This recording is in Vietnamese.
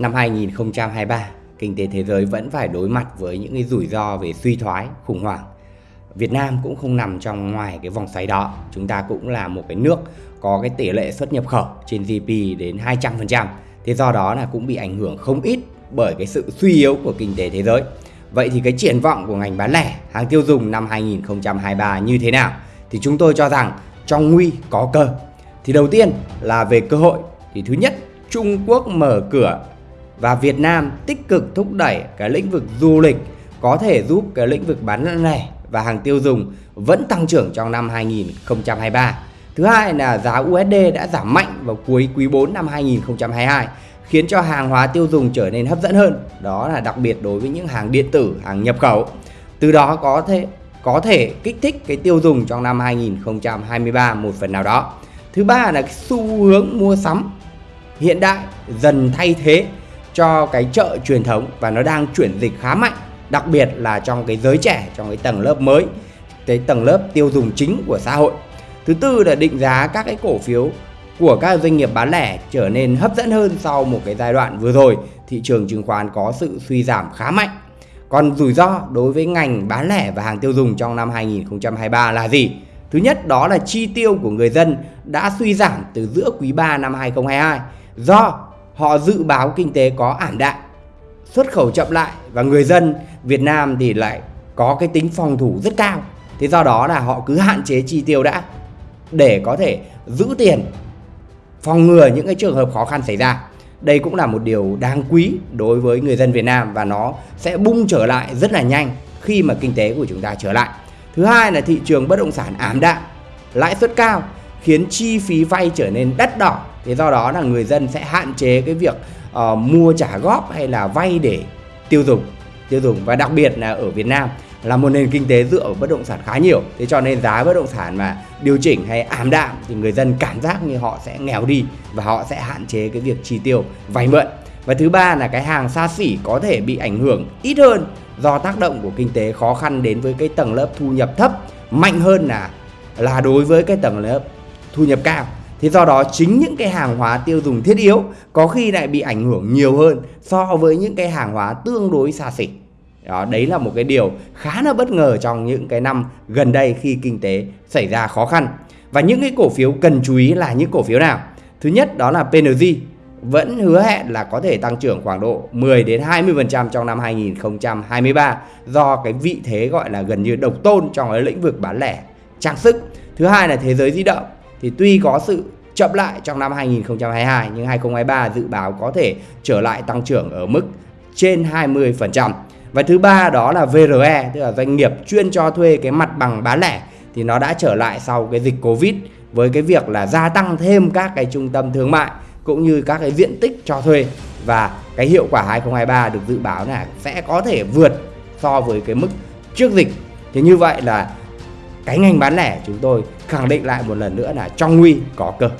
năm 2023, kinh tế thế giới vẫn phải đối mặt với những cái rủi ro về suy thoái, khủng hoảng. Việt Nam cũng không nằm trong ngoài cái vòng xoáy đó. Chúng ta cũng là một cái nước có cái tỷ lệ xuất nhập khẩu trên GDP đến 200%. Thế do đó là cũng bị ảnh hưởng không ít bởi cái sự suy yếu của kinh tế thế giới. Vậy thì cái triển vọng của ngành bán lẻ, hàng tiêu dùng năm 2023 như thế nào? Thì chúng tôi cho rằng trong nguy có cơ. Thì đầu tiên là về cơ hội. Thì thứ nhất, Trung Quốc mở cửa và Việt Nam tích cực thúc đẩy cái lĩnh vực du lịch có thể giúp cái lĩnh vực bán lẻ và hàng tiêu dùng vẫn tăng trưởng trong năm 2023. Thứ hai là giá USD đã giảm mạnh vào cuối quý 4 năm 2022 khiến cho hàng hóa tiêu dùng trở nên hấp dẫn hơn. Đó là đặc biệt đối với những hàng điện tử, hàng nhập khẩu. Từ đó có thể có thể kích thích cái tiêu dùng trong năm 2023 một phần nào đó. Thứ ba là cái xu hướng mua sắm hiện đại dần thay thế cho cái chợ truyền thống và nó đang chuyển dịch khá mạnh, đặc biệt là trong cái giới trẻ, trong cái tầng lớp mới, cái tầng lớp tiêu dùng chính của xã hội. Thứ tư là định giá các cái cổ phiếu của các doanh nghiệp bán lẻ trở nên hấp dẫn hơn sau một cái giai đoạn vừa rồi. Thị trường chứng khoán có sự suy giảm khá mạnh. Còn rủi ro đối với ngành bán lẻ và hàng tiêu dùng trong năm 2023 là gì? Thứ nhất, đó là chi tiêu của người dân đã suy giảm từ giữa quý 3 năm 2022 do họ dự báo kinh tế có ảm đạm, xuất khẩu chậm lại và người dân Việt Nam thì lại có cái tính phòng thủ rất cao. Thế do đó là họ cứ hạn chế chi tiêu đã để có thể giữ tiền phòng ngừa những cái trường hợp khó khăn xảy ra. Đây cũng là một điều đáng quý đối với người dân Việt Nam và nó sẽ bung trở lại rất là nhanh khi mà kinh tế của chúng ta trở lại. Thứ hai là thị trường bất động sản ảm đạm, lãi suất cao khiến chi phí vay trở nên đắt đỏ. Thế do đó là người dân sẽ hạn chế cái việc uh, mua trả góp hay là vay để tiêu dùng tiêu dùng. Và đặc biệt là ở Việt Nam là một nền kinh tế dựa vào bất động sản khá nhiều. Thế cho nên giá bất động sản mà điều chỉnh hay ảm đạm thì người dân cảm giác như họ sẽ nghèo đi và họ sẽ hạn chế cái việc chi tiêu vay mượn. Và thứ ba là cái hàng xa xỉ có thể bị ảnh hưởng ít hơn do tác động của kinh tế khó khăn đến với cái tầng lớp thu nhập thấp. Mạnh hơn là là đối với cái tầng lớp thu nhập cao Thế do đó chính những cái hàng hóa tiêu dùng thiết yếu có khi lại bị ảnh hưởng nhiều hơn so với những cái hàng hóa tương đối xa xỉ. Đó, đấy là một cái điều khá là bất ngờ trong những cái năm gần đây khi kinh tế xảy ra khó khăn. Và những cái cổ phiếu cần chú ý là những cổ phiếu nào? Thứ nhất đó là PNG vẫn hứa hẹn là có thể tăng trưởng khoảng độ 10 đến 20% trong năm 2023 do cái vị thế gọi là gần như độc tôn trong cái lĩnh vực bán lẻ trang sức. Thứ hai là thế giới di động thì tuy có sự chậm lại trong năm 2022 nhưng 2023 dự báo có thể trở lại tăng trưởng ở mức trên 20%. Và thứ ba đó là VRE tức là doanh nghiệp chuyên cho thuê cái mặt bằng bán lẻ, thì nó đã trở lại sau cái dịch Covid với cái việc là gia tăng thêm các cái trung tâm thương mại cũng như các cái diện tích cho thuê và cái hiệu quả 2023 được dự báo là sẽ có thể vượt so với cái mức trước dịch. Thì như vậy là cái ngành bán lẻ chúng tôi khẳng định lại một lần nữa là trong nguy có cơ.